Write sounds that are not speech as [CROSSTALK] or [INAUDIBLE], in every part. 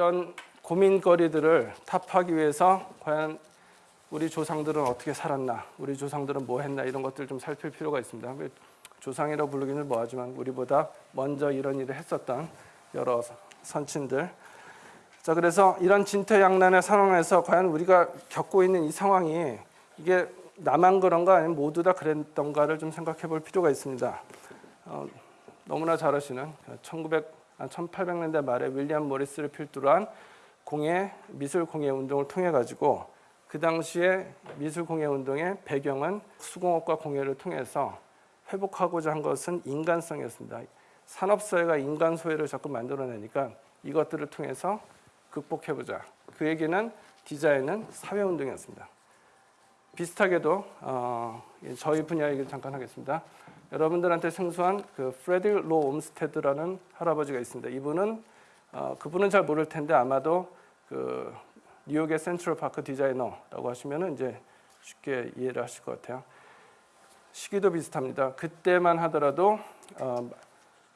이런 고민거리들을 타파하기 위해서 과연 우리 조상들은 어떻게 살았나, 우리 조상들은 뭐 했나 이런 것들 좀 살필 필요가 있습니다. 조상이라고 부르기는 뭐하지만 우리보다 먼저 이런 일을 했었던 여러 선친들. 자 그래서 이런 진퇴양난의 상황에서 과연 우리가 겪고 있는 이 상황이 이게 나만 그런가 아니면 모두 다 그랬던가를 좀 생각해 볼 필요가 있습니다. 어, 너무나 잘 아시는 1900, 1800년대 말에 윌리엄 모리스를 필두로 한 공예 미술 공예 운동을 통해 가지고 그 당시에 미술 공예 운동의 배경은 수공업과 공예를 통해서 회복하고자 한 것은 인간성이었습니다. 산업 사회가 인간 소외를 자꾸 만들어내니까 이것들을 통해서 극복해보자. 그 얘기는 디자인은 사회 운동이었습니다. 비슷하게도 어, 저희 분야 얘기를 잠깐 하겠습니다. 여러분들한테 생소한 그 프레드릭 로 옴스테드라는 할아버지가 있습니다. 이분은 어, 그분은 잘 모를 텐데 아마도 그 뉴욕의 센트럴 파크 디자이너라고 하시면은 이제 쉽게 이해를 하실 것 같아요. 시기도 비슷합니다. 그때만 하더라도 어,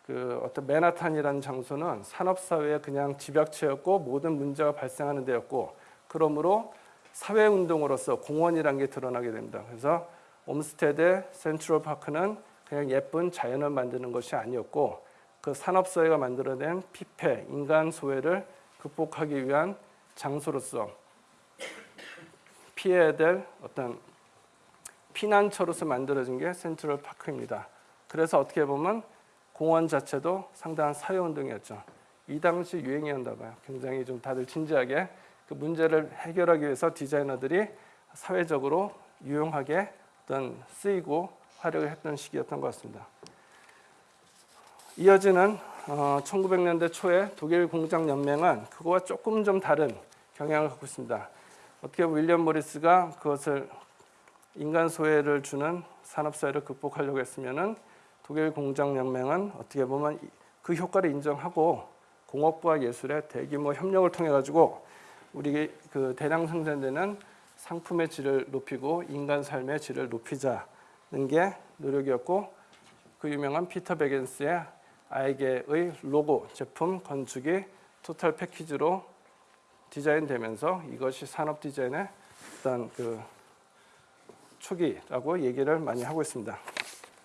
그 어떤 맨하탄이라는 장소는 산업 사회의 그냥 집약체였고 모든 문제가 발생하는 데였고 그러므로 사회 운동으로서 공원이라는 게 드러나게 됩니다. 그래서 옴스테드 센트럴 파크는 그냥 예쁜 자연을 만드는 것이 아니었고 그 산업 사회가 만들어낸 피폐 인간 소외를 극복하기 위한 장소로서 피해야 될 어떤 피난처로서 만들어진 게 센트럴 파크입니다. 그래서 어떻게 보면 공원 자체도 상당한 사회운동이었죠. 이 당시 유행이었나 봐요. 굉장히 좀 다들 진지하게 그 문제를 해결하기 위해서 디자이너들이 사회적으로 유용하게 어떤 쓰이고 활약을 했던 시기였던 것 같습니다. 이어지는 어, 1900년대 초에 독일 공장 연맹은 그거와 조금 좀 다른 경향을 갖고 있습니다. 어떻게 윌리엄 모리스가 그것을 인간 소외를 주는 산업 사회를 극복하려고 했으면은 독일 공장 연맹은 어떻게 보면 그 효과를 인정하고 공업부와 예술의 대규모 협력을 통해 가지고 우리 그 대량 생산되는 상품의 질을 높이고 인간 삶의 질을 높이자는 게 노력이었고 그 유명한 피터 베겐스의 아이게의 로고 제품 건축이 토탈 패키지로 디자인되면서 이것이 산업 디자인의 어떤 그 초기라고 얘기를 많이 하고 있습니다.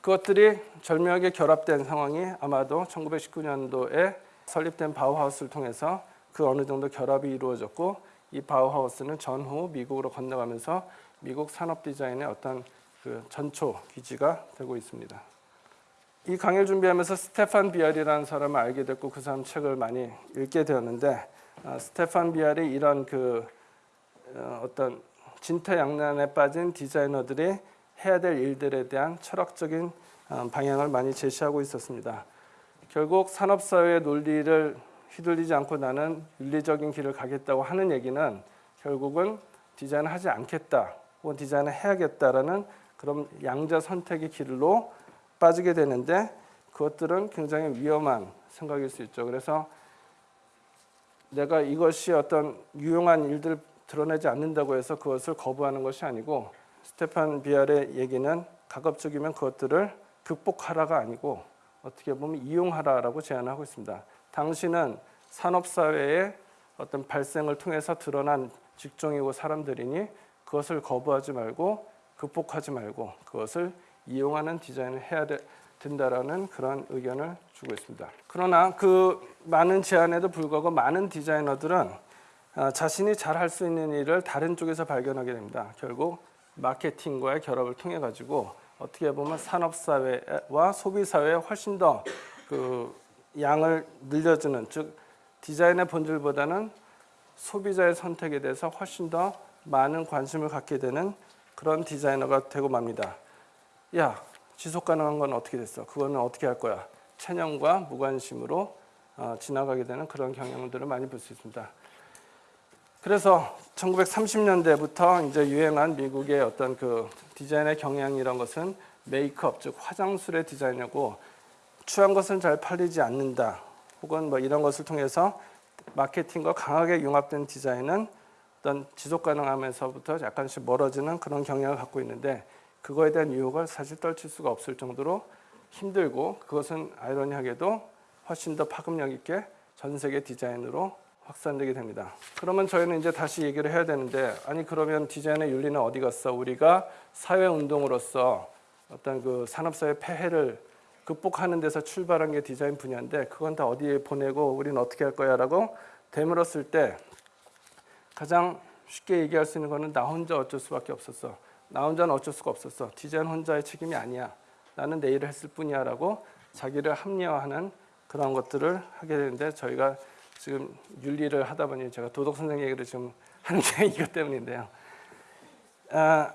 그것들이 절묘하게 결합된 상황이 아마도 1919년도에 설립된 바우하우스를 통해서 그 어느 정도 결합이 이루어졌고 이 바우하우스는 전후 미국으로 건너가면서 미국 산업 디자인의 어떤 그 전초 기지가 되고 있습니다. 이 강의를 준비하면서 스테판 비알이라는 사람을 알게 됐고 그 사람 책을 많이 읽게 되었는데 아, 스테판 비알이 이런 그 어, 어떤 진퇴양난에 빠진 디자이너들이 해야 될 일들에 대한 철학적인 어, 방향을 많이 제시하고 있었습니다. 결국 산업사회의 논리를 휘둘리지 않고 나는 윤리적인 길을 가겠다고 하는 얘기는 결국은 디자인을 하지 않겠다 혹은 디자인을 해야겠다라는 그런 양자 선택의 길로 빠지게 되는데 그것들은 굉장히 위험한 생각일 수 있죠. 그래서 내가 이것이 어떤 유용한 일들 드러내지 않는다고 해서 그것을 거부하는 것이 아니고 스테판 비알의 얘기는 가급적이면 그것들을 극복하라가 아니고 어떻게 보면 이용하라라고 제안하고 있습니다. 당신은 산업사회의 어떤 발생을 통해서 드러난 직종이고 사람들이니 그것을 거부하지 말고 극복하지 말고 그것을 이용하는 디자인을 해야 되, 된다라는 그런 의견을 주고 있습니다. 그러나 그 많은 제안에도 불구하고 많은 디자이너들은 아, 자신이 잘 할 수 있는 일을 다른 쪽에서 발견하게 됩니다. 결국 마케팅과의 결합을 통해 가지고 어떻게 보면 산업 사회와 소비 사회에 훨씬 더 그 양을 늘려주는 즉 디자인의 본질보다는 소비자의 선택에 대해서 훨씬 더 많은 관심을 갖게 되는 그런 디자이너가 되고 맙니다. 야, 지속 가능한 건 어떻게 됐어? 그거는 어떻게 할 거야? 체념과 무관심으로 어, 지나가게 되는 그런 경향들을 많이 볼 수 있습니다. 그래서 1930년대부터 이제 유행한 미국의 어떤 그 디자인의 경향이란 것은 메이크업 즉 화장술의 디자인이고 추한 것은 잘 팔리지 않는다 혹은 뭐 이런 것을 통해서 마케팅과 강하게 융합된 디자인은 어떤 지속 가능하면서부터 약간씩 멀어지는 그런 경향을 갖고 있는데 그거에 대한 유혹을 사실 떨칠 수가 없을 정도로 힘들고 그것은 아이러니하게도 훨씬 더 파급력 있게 전 세계 디자인으로 확산되게 됩니다. 그러면 저희는 이제 다시 얘기를 해야 되는데 아니 그러면 디자인의 윤리는 어디 갔어? 우리가 사회 운동으로서 어떤 그 산업사회 폐해를 극복하는 데서 출발한 게 디자인 분야인데 그건 다 어디에 보내고 우리는 어떻게 할 거야 라고 되물었을 때 가장 쉽게 얘기할 수 있는 거는 나 혼자 어쩔 수밖에 없었어. 나 혼자는 어쩔 수가 없었어. 디자인 혼자의 책임이 아니야. 나는 내 일을 했을 뿐이야 라고 자기를 합리화하는 그런 것들을 하게 되는데 저희가 지금 윤리를 하다 보니 제가 도덕 선생 얘기를 지금 하는 게 [LAUGHS] 이것 때문인데요. 아,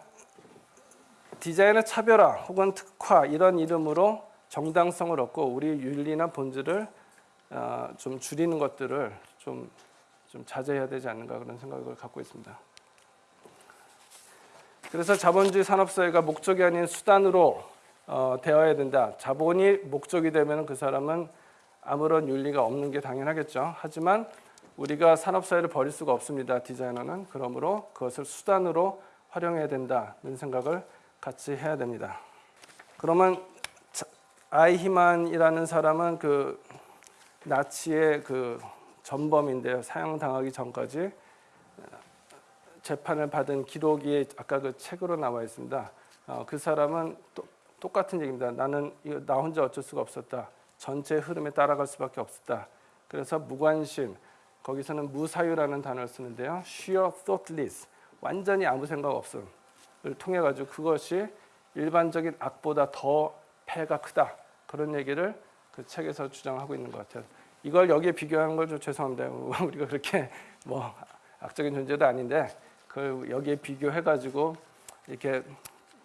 디자인의 차별화 혹은 특화 이런 이름으로 정당성을 얻고 우리 윤리나 본질을 어, 좀 줄이는 것들을 좀, 좀 자제해야 되지 않는가 그런 생각을 갖고 있습니다. 그래서 자본주의 산업사회가 목적이 아닌 수단으로 어, 되어야 된다. 자본이 목적이 되면 그 사람은 아무런 윤리가 없는 게 당연하겠죠. 하지만 우리가 산업사회를 버릴 수가 없습니다. 디자이너는 그러므로 그것을 수단으로 활용해야 된다는 생각을 같이 해야 됩니다. 그러면 자- 아이히만이라는 사람은 그 나치의 그 전범인데요. 사형당하기 전까지 재판을 받은 기록이 아까 그 책으로 나와 있습니다. 어, 그 사람은 또, 똑같은 얘기입니다. 나는 이거 나 혼자 어쩔 수가 없었다. 전체 흐름에 따라갈 수밖에 없었다. 그래서 무관심, 거기서는 무사유라는 단어를 쓰는데요. sheer thoughtless, 완전히 아무 생각 없음을 통해 가지고 그것이 일반적인 악보다 더 폐가 크다. 그런 얘기를 그 책에서 주장하고 있는 것 같아요. 이걸 여기에 비교하는 걸 좀 죄송합니다. [LAUGHS] 우리가 그렇게 뭐 악적인 존재도 아닌데 그걸 여기에 비교해 가지고 이렇게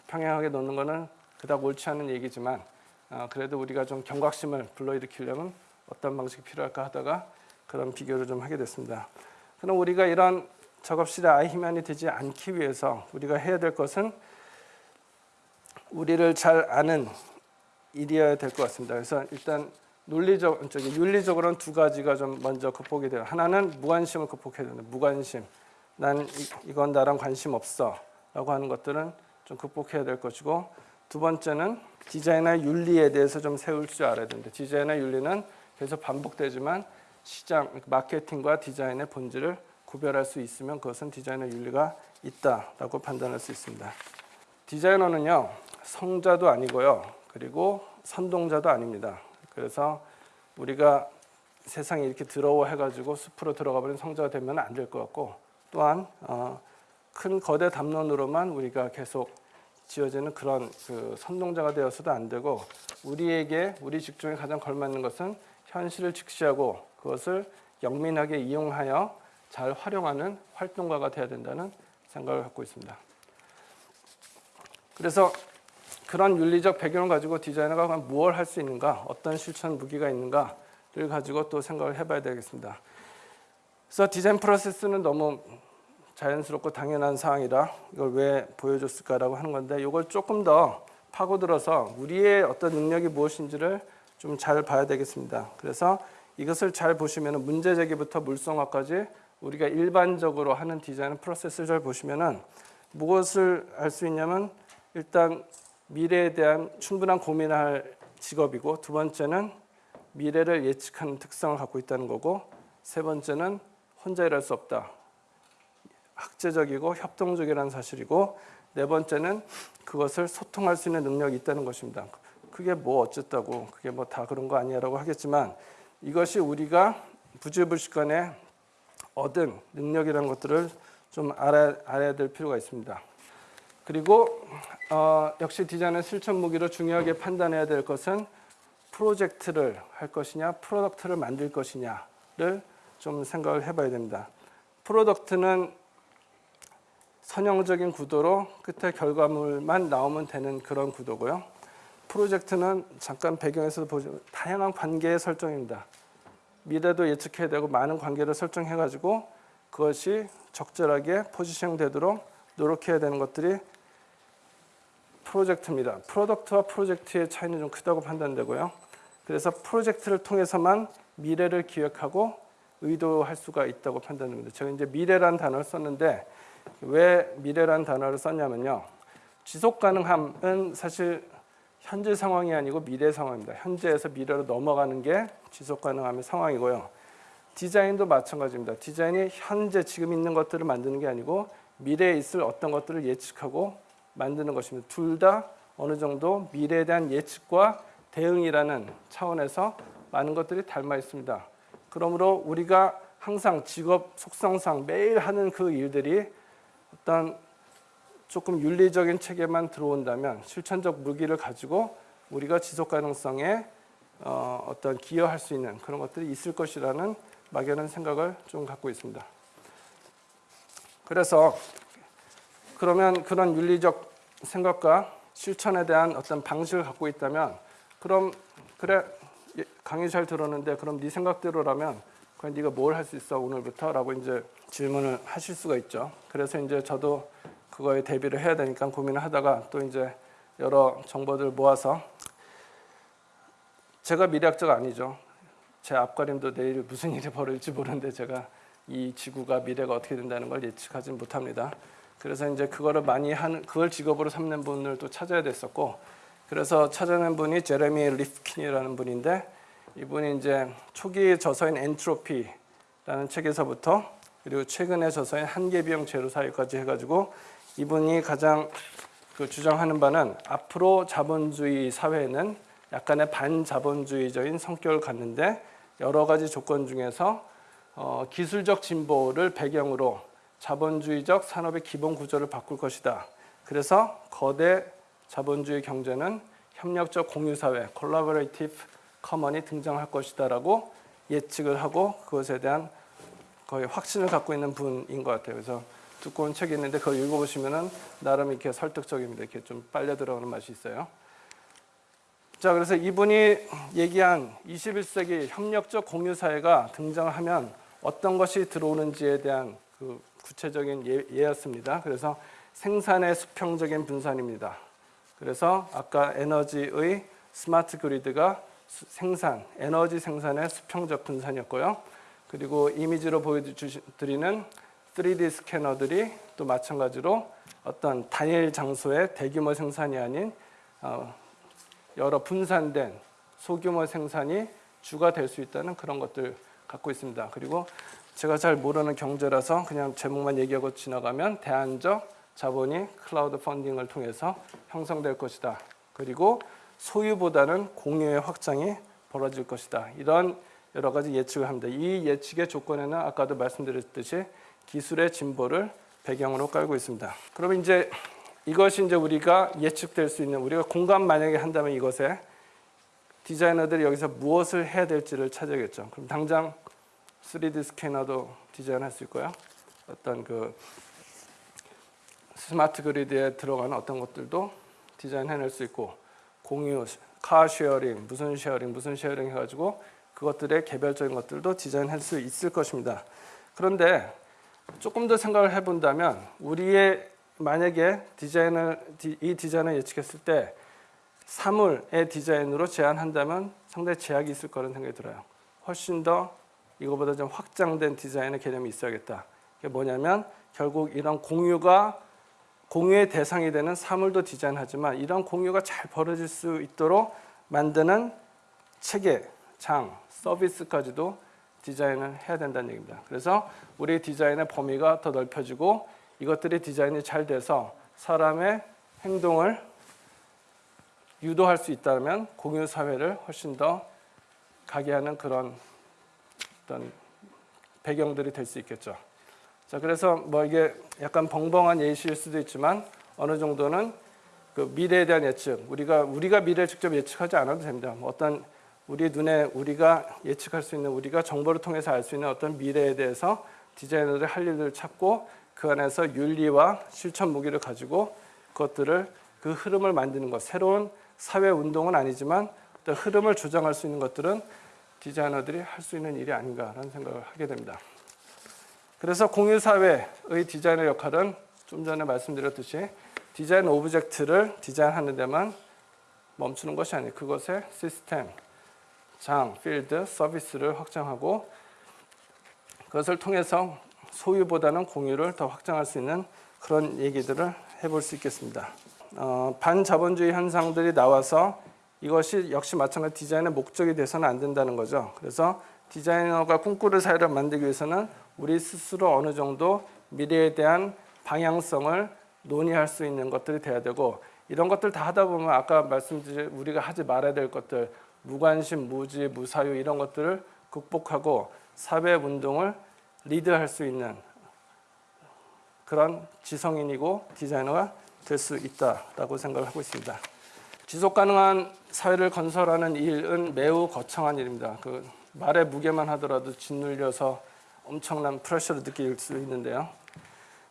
평행하게 놓는 거는 그닥 옳지 않은 얘기지만 어, 그래도 우리가 좀 경각심을 불러일으키려면 어떤 방식이 필요할까 하다가 그런 비교를 좀 하게 됐습니다. 그럼 우리가 이런 작업실의 아이히만이 되지 않기 위해서 우리가 해야 될 것은 우리를 잘 아는 일이어야 될 것 같습니다. 그래서 일단 논리적, 저기 윤리적으로는 두 가지가 좀 먼저 극복이 돼요. 하나는 무관심을 극복해야 된다. 무관심. 난 이, 이건 나랑 관심 없어 라고 하는 것들은 좀 극복해야 될 것이고 두 번째는 디자인의 윤리에 대해서 좀 세울 줄 알아야 됩니다. 디자인의 윤리는 계속 반복되지만 시장, 마케팅과 디자인의 본질을 구별할 수 있으면 그것은 디자인의 윤리가 있다라고 판단할 수 있습니다. 디자이너는요 성자도 아니고요 그리고 선동자도 아닙니다. 그래서 우리가 세상에 이렇게 더러워해가지고 숲으로 들어가 버린 성자가 되면 안 될 것 같고 또한 어, 큰 거대 담론으로만 우리가 계속 지어지는 그런 그 선동자가 되어서도 안 되고 우리에게 우리 직종에 가장 걸맞는 것은 현실을 직시하고 그것을 영민하게 이용하여 잘 활용하는 활동가가 되어야 된다는 생각을 갖고 있습니다. 그래서 그런 윤리적 배경을 가지고 디자이너가 무엇을 할 수 있는가, 어떤 실천 무기가 있는가를 가지고 또 생각을 해봐야 되겠습니다. 그래서 디자인 프로세스는 너무 자연스럽고 당연한 사항이라 이걸 왜 보여줬을까라고 하는 건데 이걸 조금 더 파고들어서 우리의 어떤 능력이 무엇인지를 좀 잘 봐야 되겠습니다. 그래서 이것을 잘 보시면 문제 제기부터 물성화까지 우리가 일반적으로 하는 디자인 프로세스를 잘 보시면은 무엇을 알 수 있냐면 일단 미래에 대한 충분한 고민을 할 직업이고 두 번째는 미래를 예측하는 특성을 갖고 있다는 거고 세 번째는 혼자 일할 수 없다. 학제적이고 협동적이라는 사실이고 네 번째는 그것을 소통할 수 있는 능력이 있다는 것입니다. 그게 뭐 어쨌다고 그게 뭐 다 그런 거 아니야라고 하겠지만 이것이 우리가 부지불식간에 얻은 능력이라는 것들을 좀 알아, 알아야 될 필요가 있습니다. 그리고 어, 역시 디자인의 실천 무기로 중요하게 판단해야 될 것은 프로젝트를 할 것이냐, product를 만들 것이냐를 좀 생각을 해봐야 됩니다. product는 선형적인 구도로 끝에 결과물만 나오면 되는 그런 구도고요. 프로젝트는 잠깐 배경에서 보죠. 다양한 관계의 설정입니다. 미래도 예측해야 되고 많은 관계를 설정해 가지고 그것이 적절하게 포지션 되도록 노력해야 되는 것들이 프로젝트입니다. product와 프로젝트의 차이는 좀 크다고 판단되고요. 그래서 프로젝트를 통해서만 미래를 기획하고 의도할 수가 있다고 판단됩니다. 제가 이제 미래란 단어를 썼는데 왜 미래란 단어를 썼냐면요. 지속 가능함은 사실 현재 상황이 아니고 미래 상황입니다. 현재에서 미래로 넘어가는 게 지속 가능함의 상황이고요. 디자인도 마찬가지입니다. 디자인이 현재 지금 있는 것들을 만드는 게 아니고 미래에 있을 어떤 것들을 예측하고 만드는 것입니다. 둘 다 어느 정도 미래에 대한 예측과 대응이라는 차원에서 많은 것들이 닮아 있습니다. 그러므로 우리가 항상 직업 속성상 매일 하는 그 일들이 어떤 조금 윤리적인 체계만 들어온다면 실천적 무기를 가지고 우리가 지속 가능성에 어, 어떤 기여할 수 있는 그런 것들이 있을 것이라는 막연한 생각을 좀 갖고 있습니다. 그래서 그러면 그런 윤리적 생각과 실천에 대한 어떤 방식을 갖고 있다면 그럼 그래 예, 강의 잘 들었는데 그럼 네 생각대로라면 그럼 네가 뭘 할 수 있어 오늘부터 라고 이제 질문을 하실 수가 있죠. 그래서 이제 저도 그거에 대비를 해야 되니까 고민을 하다가 또 이제 여러 정보들 모아서 제가 미래학자가 아니죠. 제 앞가림도 내일 무슨 일이 벌어질지 모르는데 제가 이 지구가 미래가 어떻게 된다는 걸 예측하지 못합니다. 그래서 이제 그거를 많이 하는 그걸 직업으로 삼는 분을 또 찾아야 됐었고 그래서 찾아낸 분이 제레미 리프킨이라는 분인데 이분이 이제 초기 저서인 엔트로피라는 책에서부터 그리고 최근에 저서인 한계 비용 제로 사회까지 해가지고 이분이 가장 그 주장하는 바는 앞으로 자본주의 사회는 약간의 반자본주의적인 성격을 갖는데 여러 가지 조건 중에서 어, 기술적 진보를 배경으로 자본주의적 산업의 기본 구조를 바꿀 것이다. 그래서 거대 자본주의 경제는 협력적 공유사회, collaborative common이 등장할 것이다 라고 예측을 하고 그것에 대한 거의 확신을 갖고 있는 분인 것 같아요. 그래서 두꺼운 책이 있는데 그걸 읽어보시면은 나름 이렇게 설득적입니다. 이렇게 좀 빨려 들어가는 맛이 있어요. 자, 그래서 이분이 얘기한 21세기 협력적 공유사회가 등장하면 어떤 것이 들어오는지에 대한 그 구체적인 예, 예였습니다. 그래서 생산의 수평적인 분산입니다. 그래서 아까 에너지의 스마트 그리드가 생산, 에너지 생산의 수평적 분산이었고요. 그리고 이미지로 보여드리는 3D 스캐너들이 또 마찬가지로 어떤 단일 장소의 대규모 생산이 아닌 어, 여러 분산된 소규모 생산이 주가 될 수 있다는 그런 것들 갖고 있습니다. 그리고 제가 잘 모르는 경제라서 그냥 제목만 얘기하고 지나가면 대안적 자본이 클라우드 펀딩을 통해서 형성될 것이다. 그리고 소유보다는 공유의 확장이 벌어질 것이다. 이런 여러 가지 예측을 합니다. 이 예측의 조건에는 아까도 말씀드렸듯이 기술의 진보를 배경으로 깔고 있습니다. 그럼 이제 이것이 이제 우리가 예측될 수 있는 우리가 공감 만약에 한다면 이것에 디자이너들이 여기서 무엇을 해야 될지를 찾아야겠죠. 그럼 당장 3D 스캐너도 디자인할 수 있고요. 어떤 그 smart grid에 들어가는 어떤 것들도 디자인해낼 수 있고 공유, car sharing, 무슨 sharing, 무슨 sharing 해가지고 그것들의 개별적인 것들도 디자인할 수 있을 것입니다. 그런데 조금 더 생각을 해본다면 우리의 만약에 디자인을 이 디자인을 예측했을 때 사물의 디자인으로 제한한다면 상당히 제약이 있을 거라는 생각이 들어요. 훨씬 더 이거보다 좀 확장된 디자인의 개념이 있어야겠다. 이게 뭐냐면 결국 이런 공유가 공유의 대상이 되는 사물도 디자인하지만 이런 공유가 잘 벌어질 수 있도록 만드는 체계, 장, 서비스까지도 디자인을 해야 된다는 얘기입니다. 그래서 우리 디자인의 범위가 더 넓혀지고 이것들이 디자인이 잘 돼서 사람의 행동을 유도할 수 있다면 공유 사회를 훨씬 더 가게 하는 그런 어떤 배경들이 될 수 있겠죠. 자, 그래서 뭐 이게 약간 벙벙한 예시일 수도 있지만 어느 정도는 그 미래에 대한 예측, 우리가 우리가 미래를 직접 예측하지 않아도 됩니다. 뭐 어떤 우리 눈에 우리가 예측할 수 있는 우리가 정보를 통해서 알 수 있는 어떤 미래에 대해서 디자이너들이 할 일을 찾고 그 안에서 윤리와 실천 무기를 가지고 그것들을 그 흐름을 만드는 것 새로운 사회 운동은 아니지만 어떤 흐름을 조정할 수 있는 것들은 디자이너들이 할 수 있는 일이 아닌가라는 생각을 하게 됩니다. 그래서 공유사회의 디자이너 역할은 좀 전에 말씀드렸듯이 디자인 object를 디자인하는 데만 멈추는 것이 아니에요. 그것의 시스템, 장, 필드, 서비스를 확장하고 그것을 통해서 소유보다는 공유를 더 확장할 수 있는 그런 얘기들을 해볼 수 있겠습니다. 어, 반자본주의 현상들이 나와서 이것이 역시 마찬가지 디자인의 목적이 돼서는 안 된다는 거죠. 그래서 디자이너가 꿈꾸는 사회를 만들기 위해서는 우리 스스로 어느 정도 미래에 대한 방향성을 논의할 수 있는 것들이 돼야 되고 이런 것들 다 하다 보면 아까 말씀드린 우리가 하지 말아야 될 것들 무관심, 무지, 무사유 이런 것들을 극복하고 사회 운동을 리드할 수 있는 그런 지성인이고 디자이너가 될 수 있다라고 생각을 하고 있습니다. 지속 가능한 사회를 건설하는 일은 매우 거창한 일입니다. 그 말의 무게만 하더라도 짓눌려서 엄청난 프레셔를 느낄 수 있는데요.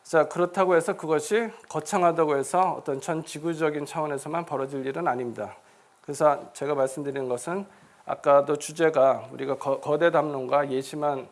자 그렇다고 해서 그것이 거창하다고 해서 어떤 전 지구적인 차원에서만 벌어질 일은 아닙니다. 그래서 제가 말씀드리는 것은 아까도 주제가 우리가 거, 대 담론과 예시만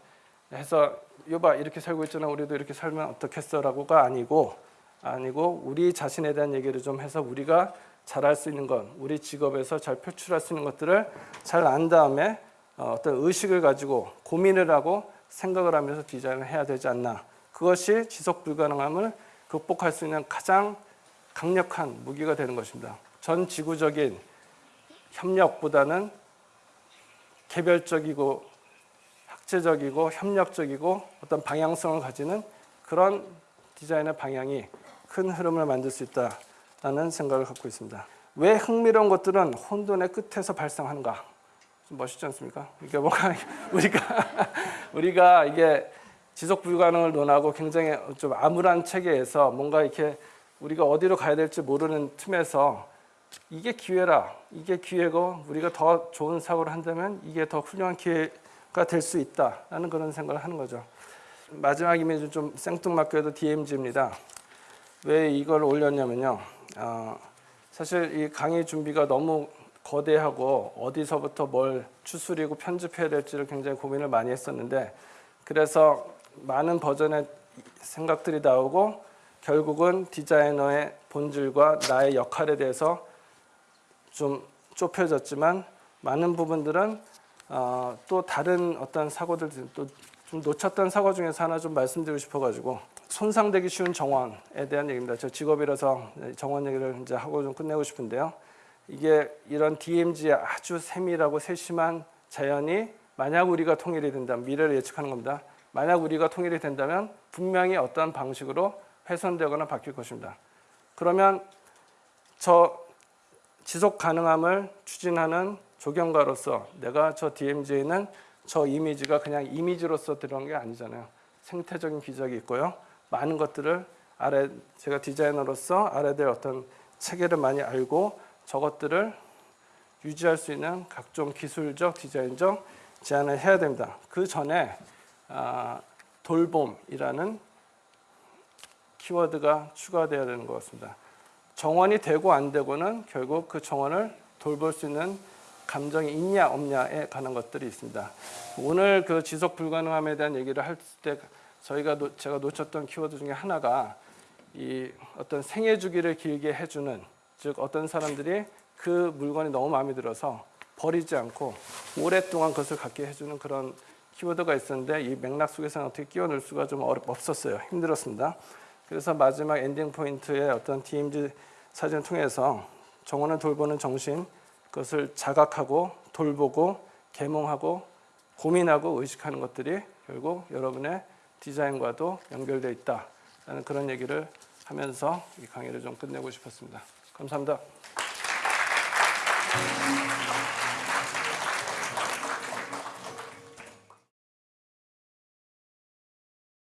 해서 여봐 이렇게 살고 있잖아 우리도 이렇게 살면 어떻겠어라고가 아니고 아니고 우리 자신에 대한 얘기를 좀 해서 우리가 잘할 수 있는 것 우리 직업에서 잘 표출할 수 있는 것들을 잘 안 다음에 어, 어떤 의식을 가지고 고민을 하고 생각을 하면서 디자인을 해야 되지 않나 그것이 지속 불가능함을 극복할 수 있는 가장 강력한 무기가 되는 것입니다. 전 지구적인 협력보다는 개별적이고 학제적이고 협력적이고 어떤 방향성을 가지는 그런 디자인의 방향이 큰 흐름을 만들 수 있다라는 생각을 갖고 있습니다. 왜 흥미로운 것들은 혼돈의 끝에서 발생하는가? 좀 멋있지 않습니까? 이게 뭔가 [LAUGHS] 우리가 우리가 이게 지속 불가능을 논하고 굉장히 좀 암울한 체계에서 뭔가 이렇게 우리가 어디로 가야 될지 모르는 틈에서 이게 기회라 이게 기회고 우리가 더 좋은 사고를 한다면 이게 더 훌륭한 기회가 될 수 있다라는 그런 생각을 하는 거죠. 마지막 이미지 좀 생뚱맞게도 DMZ입니다. 왜 이걸 올렸냐면요. 어, 사실 이 강의 준비가 너무 거대하고 어디서부터 뭘 추스리고 편집해야 될지를 굉장히 고민을 많이 했었는데 그래서 많은 버전의 생각들이 나오고 결국은 디자이너의 본질과 나의 역할에 대해서 좀 좁혀졌지만 많은 부분들은 어, 또 다른 어떤 사고들 또 좀 놓쳤던 사고 중에서 하나 좀 말씀드리고 싶어가지고 손상되기 쉬운 정원에 대한 얘기입니다. 저 직업이라서 정원 얘기를 이제 하고 좀 끝내고 싶은데요. 이게 이런 DMZ의 아주 세밀하고 세심한 자연이 만약 우리가 통일이 된다면 미래를 예측하는 겁니다. 만약 우리가 통일이 된다면 분명히 어떤 방식으로 훼손되거나 바뀔 것입니다. 그러면 저 지속 가능함을 추진하는 조경가로서 내가 저 DMZ에는 저 이미지가 그냥 이미지로서 들어간 게 아니잖아요. 생태적인 기적이 있고요. 많은 것들을 알아 제가 디자이너로서 될 어떤 체계를 많이 알고 저것들을 유지할 수 있는 각종 기술적 디자인적 제안을 해야 됩니다. 그 전에 아, 돌봄이라는 키워드가 추가되어야 되는 것 같습니다. 정원이 되고 안 되고는 결국 그 정원을 돌볼 수 있는 감정이 있냐 없냐에 관한 것들이 있습니다. 오늘 그 지속 불가능함에 대한 얘기를 할 때 저희가 노, 제가 놓쳤던 키워드 중에 하나가 이 어떤 생애 주기를 길게 해주는 즉 어떤 사람들이 그 물건이 너무 마음에 들어서 버리지 않고 오랫동안 그것을 갖게 해주는 그런 키워드가 있었는데 이 맥락 속에서는 어떻게 끼워 넣을 수가 좀 어렵, 없었어요. 힘들었습니다. 그래서 마지막 ending point에 어떤 DMZ 사진을 통해서 정원을 돌보는 정신 그것을 자각하고 돌보고 계몽하고 고민하고 의식하는 것들이 결국 여러분의 디자인과도 연결되어 있다라는 그런 얘기를 하면서 이 강의를 좀 끝내고 싶었습니다. 감사합니다.